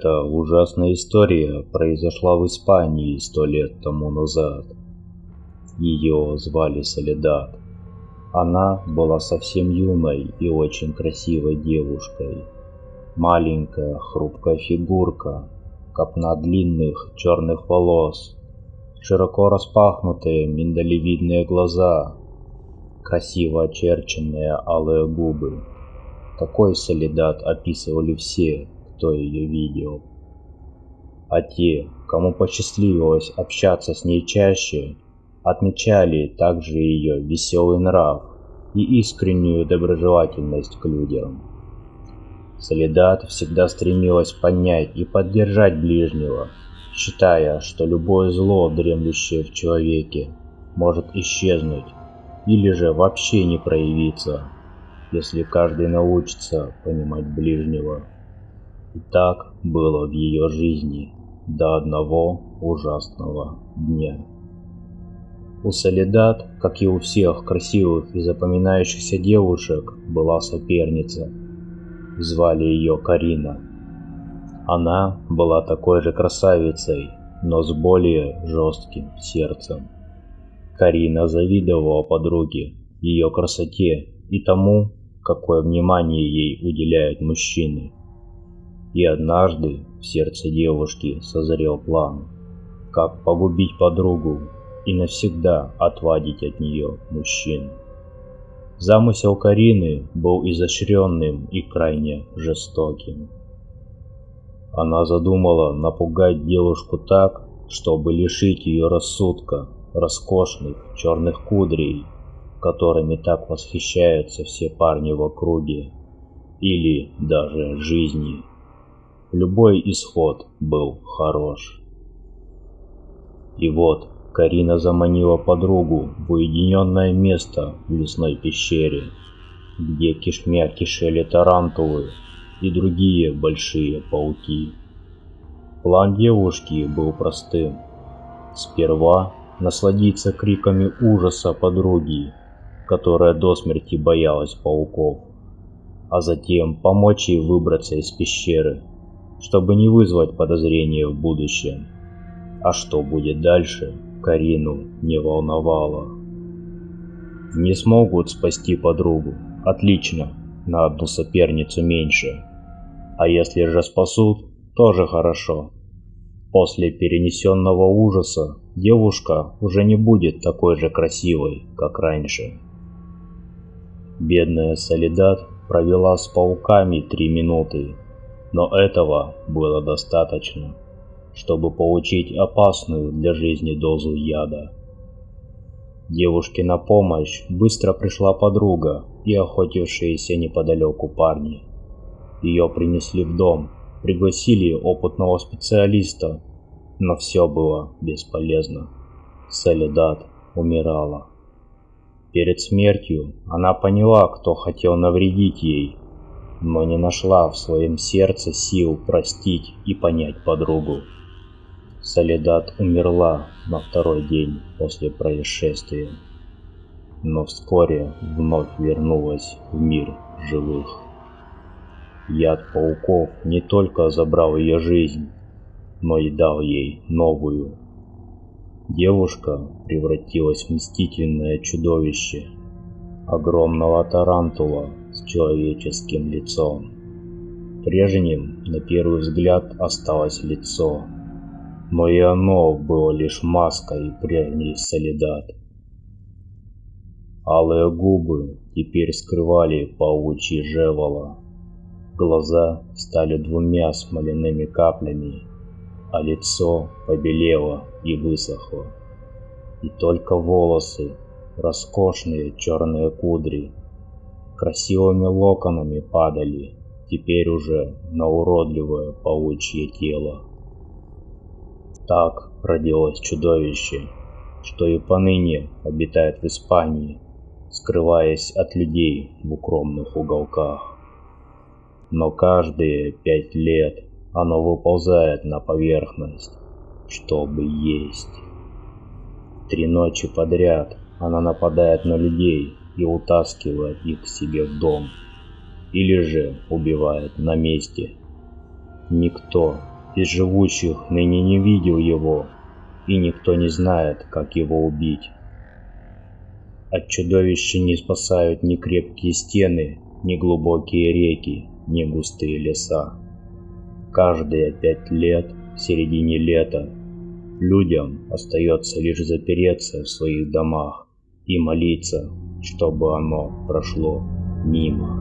Эта ужасная история произошла в Испании сто лет тому назад. Ее звали Солидат. Она была совсем юной и очень красивой девушкой. Маленькая, хрупкая фигурка, копна длинных черных волос, широко распахнутые миндалевидные глаза, красиво очерченные алые губы. Такой солидат описывали все, кто ее видел. А те, кому посчастливилось общаться с ней чаще, отмечали также ее веселый нрав и искреннюю доброжелательность к людям. Солидат всегда стремилась понять и поддержать ближнего, считая, что любое зло, дремлющее в человеке, может исчезнуть или же вообще не проявиться, если каждый научится понимать ближнего. И так было в ее жизни до одного ужасного дня. У Солидат, как и у всех красивых и запоминающихся девушек, была соперница. Звали ее Карина. Она была такой же красавицей, но с более жестким сердцем. Карина завидовала подруге, ее красоте и тому, какое внимание ей уделяют мужчины. И однажды в сердце девушки созрел план, как погубить подругу и навсегда отвадить от нее мужчин. Замысел Карины был изощренным и крайне жестоким. Она задумала напугать девушку так, чтобы лишить ее рассудка, роскошных черных кудрей, которыми так восхищаются все парни в округе, или даже жизни. Любой исход был хорош. И вот Карина заманила подругу в уединенное место в лесной пещере, где кишмя кишели тарантулы и другие большие пауки. План девушки был простым. Сперва насладиться криками ужаса подруги, которая до смерти боялась пауков, а затем помочь ей выбраться из пещеры чтобы не вызвать подозрения в будущем. А что будет дальше, Карину не волновало. Не смогут спасти подругу. Отлично, на одну соперницу меньше. А если же спасут, тоже хорошо. После перенесенного ужаса девушка уже не будет такой же красивой, как раньше. Бедная Солидат провела с пауками три минуты но этого было достаточно, чтобы получить опасную для жизни дозу яда. Девушке на помощь быстро пришла подруга и охотившиеся неподалеку парни. Ее принесли в дом, пригласили опытного специалиста, но все было бесполезно. Солидат умирала. Перед смертью она поняла, кто хотел навредить ей но не нашла в своем сердце сил простить и понять подругу. Солидат умерла на второй день после происшествия, но вскоре вновь вернулась в мир живых. Яд пауков не только забрал ее жизнь, но и дал ей новую. Девушка превратилась в мстительное чудовище, огромного тарантула, человеческим лицом. Прежним, на первый взгляд, осталось лицо, но и оно было лишь маской прежней солидат. Алые губы теперь скрывали паучьи жевала. Глаза стали двумя смоляными каплями, а лицо побелело и высохло. И только волосы, роскошные черные кудри, красивыми локонами падали, теперь уже на уродливое паучье тело. Так родилось чудовище, что и поныне обитает в Испании, скрываясь от людей в укромных уголках. Но каждые пять лет оно выползает на поверхность, чтобы есть. Три ночи подряд она нападает на людей, и утаскивает их к себе в дом, или же убивает на месте. Никто из живущих ныне не видел его, и никто не знает, как его убить. От чудовища не спасают ни крепкие стены, ни глубокие реки, ни густые леса. Каждые пять лет в середине лета людям остается лишь запереться в своих домах и молиться, чтобы оно прошло мимо.